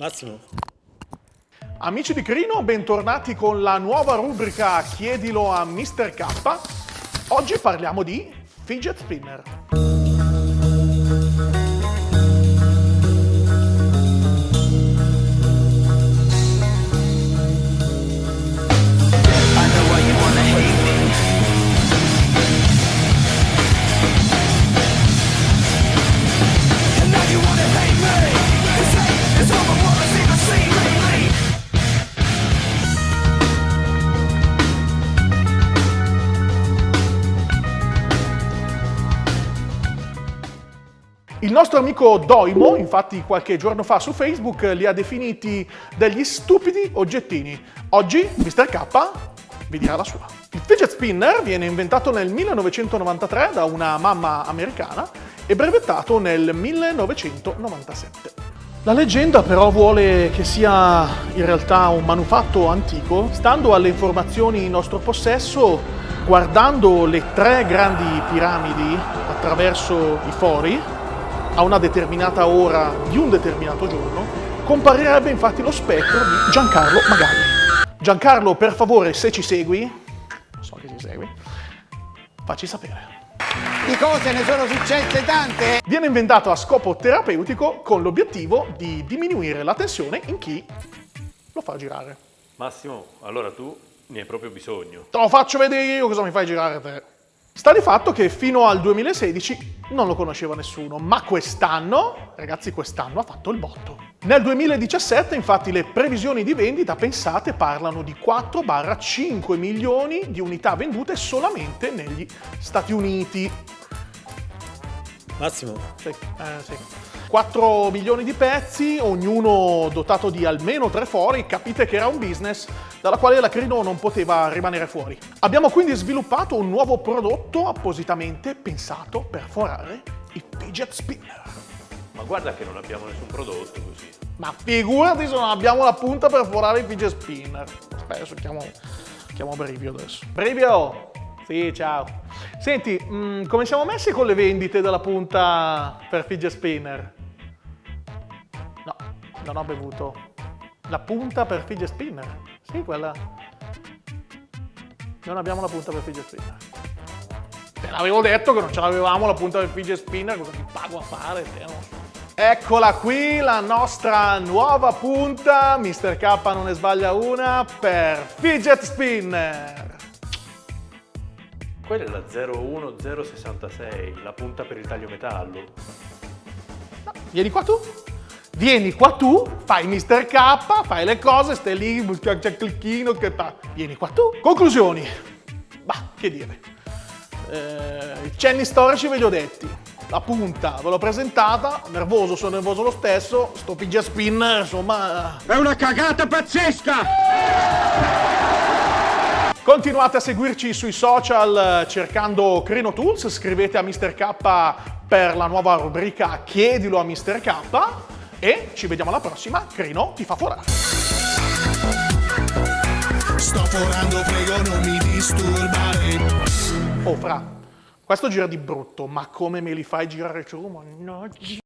Massimo. Amici di Crino, bentornati con la nuova rubrica Chiedilo a Mr. K. Oggi parliamo di fidget spinner. Il nostro amico Doimo, infatti qualche giorno fa su Facebook, li ha definiti degli stupidi oggettini. Oggi Mr. K vi dirà la sua. Il fidget spinner viene inventato nel 1993 da una mamma americana e brevettato nel 1997. La leggenda però vuole che sia in realtà un manufatto antico. Stando alle informazioni in nostro possesso, guardando le tre grandi piramidi attraverso i fori, a una determinata ora di un determinato giorno, comparirebbe infatti lo spettro di Giancarlo Magalli. Giancarlo, per favore, se ci segui, so che ci segui, facci sapere. Di cose ne sono successe tante. Viene inventato a scopo terapeutico con l'obiettivo di diminuire la tensione in chi lo fa girare. Massimo, allora tu ne hai proprio bisogno. Te lo faccio vedere io cosa mi fai girare te. Sta di fatto che fino al 2016 non lo conosceva nessuno, ma quest'anno, ragazzi quest'anno ha fatto il botto. Nel 2017 infatti le previsioni di vendita pensate parlano di 4-5 milioni di unità vendute solamente negli Stati Uniti. Massimo, Sì, eh, sì. 4 milioni di pezzi, ognuno dotato di almeno tre fori, capite che era un business dalla quale la Crino non poteva rimanere fuori. Abbiamo quindi sviluppato un nuovo prodotto appositamente pensato per forare i fidget spinner. ma guarda che non abbiamo nessun prodotto così. Ma figurati se non abbiamo la punta per forare i fidget spinner. Aspetta, adesso chiamo, chiamo Brivio adesso. Brivio! Sì, ciao. Senti, mm, come siamo messi con le vendite della punta per fidget spinner? No, non ho bevuto. La punta per fidget spinner? Sì, quella. Non abbiamo la punta per fidget spinner. Te l'avevo detto che non ce l'avevamo la punta del fidget spinner, cosa ti pago a fare? Te, non so. Eccola qui la nostra nuova punta, Mr. K non ne sbaglia una, per fidget spinner. Quella è la 01066, la punta per il taglio metallo. Vieni qua tu, vieni qua tu, fai Mr. K, fai le cose, stai lì, c'è clicchino che fa. Vieni qua tu. Conclusioni. Bah, che dire. Eh, I cenni storici ve li ho detti. La punta ve l'ho presentata, nervoso, sono nervoso lo stesso, sto fidget spinner, insomma... È una cagata pazzesca! Continuate a seguirci sui social eh, cercando Crino Tools, scrivete a Mr. K per la nuova rubrica Chiedilo a Mr. K e ci vediamo alla prossima, Crino ti fa forare. Sto forando, prego non mi disturbare. Oh fra, questo gira di brutto, ma come me li fai girare giù? Mannaggia.